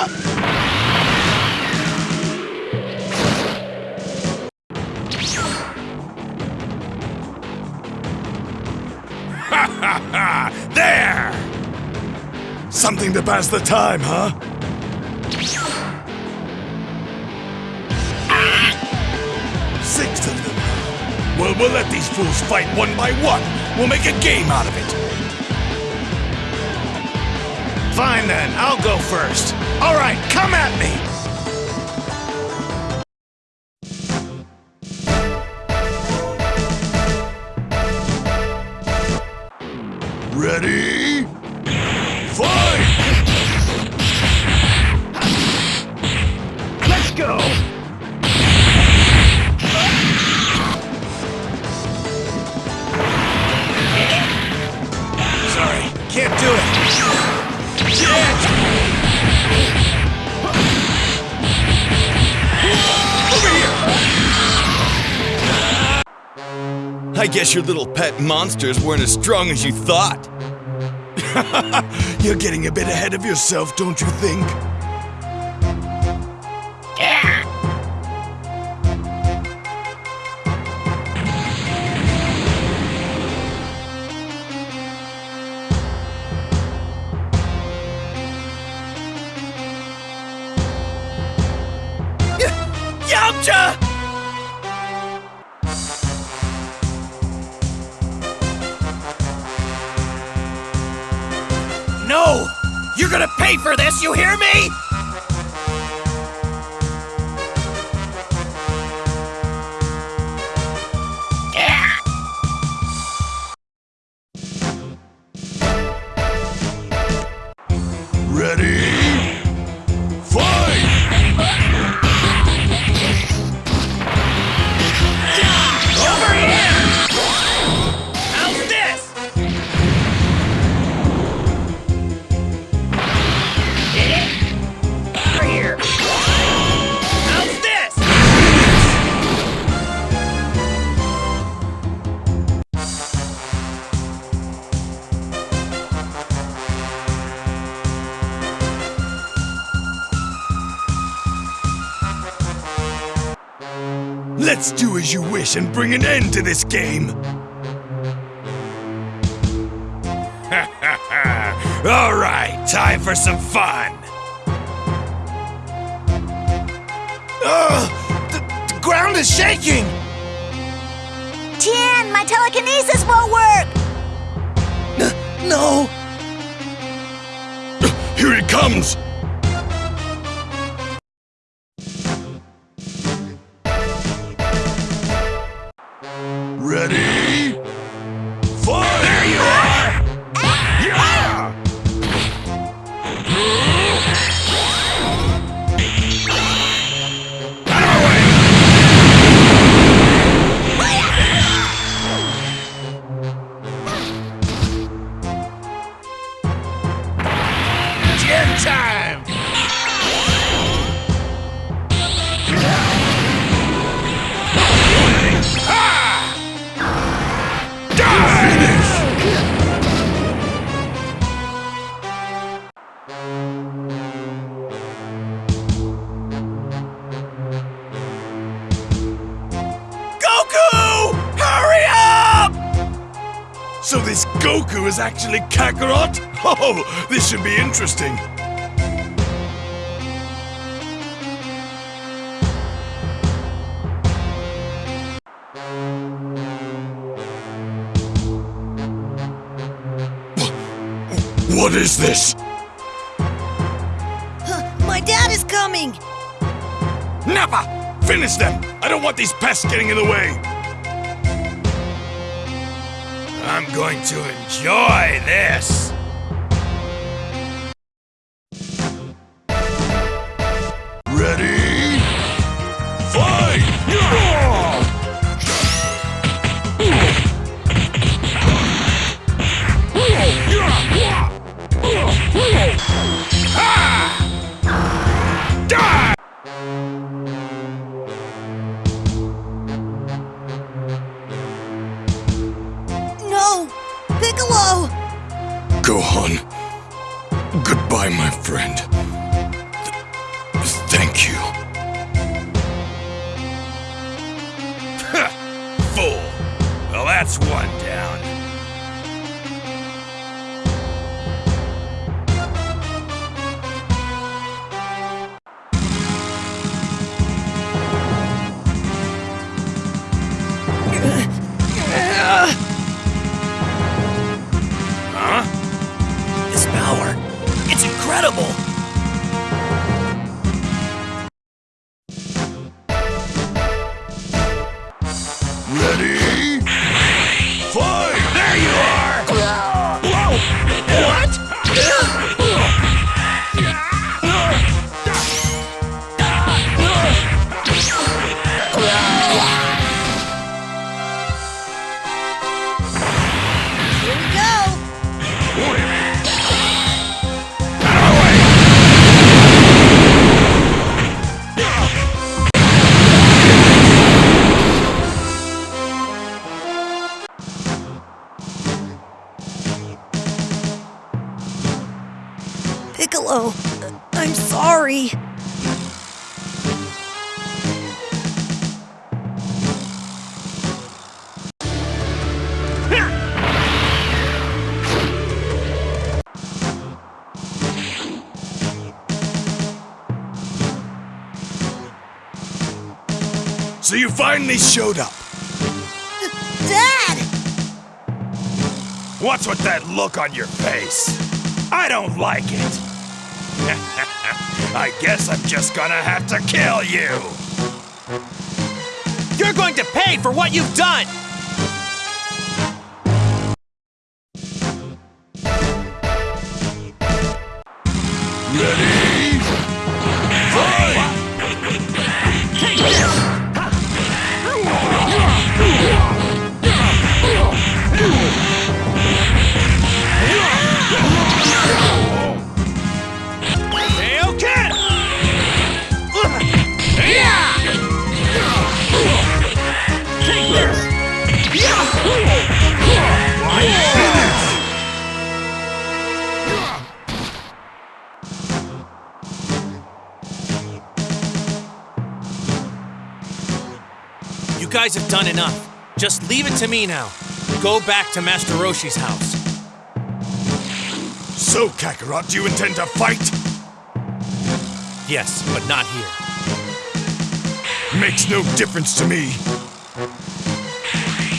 There! Something to pass the time, huh? Six of them. Well, we'll let these fools fight one by one. We'll make a game out of it. Fine then, I'll go first. All right, come at me! I guess your little pet monsters weren't as strong as you thought. You're getting a bit ahead of yourself, don't you think? Yamcha! You're gonna pay for this, you hear me? Ready? Let's do as you wish and bring an end to this game. All right, time for some fun. Ugh, the, the ground is shaking. Tien, my telekinesis won't work! No. Here it comes. Time! Goku! Hurry up! So this Goku is actually Kakarot? Oh, this should be interesting. What is this? My dad is coming! Nappa! Finish them! I don't want these pests getting in the way! I'm going to enjoy this! Gohan. Goodbye, my friend. Th thank you. Fool! Well, that's one. Piccolo, I'm sorry. So you finally showed up. Dad! What's with that look on your face? I don't like it. I guess I'm just gonna have to kill you. You're going to pay for what you've done! Guys have done enough. Just leave it to me now. Go back to Master Roshi's house. So, Kakarot, do you intend to fight? Yes, but not here. Makes no difference to me.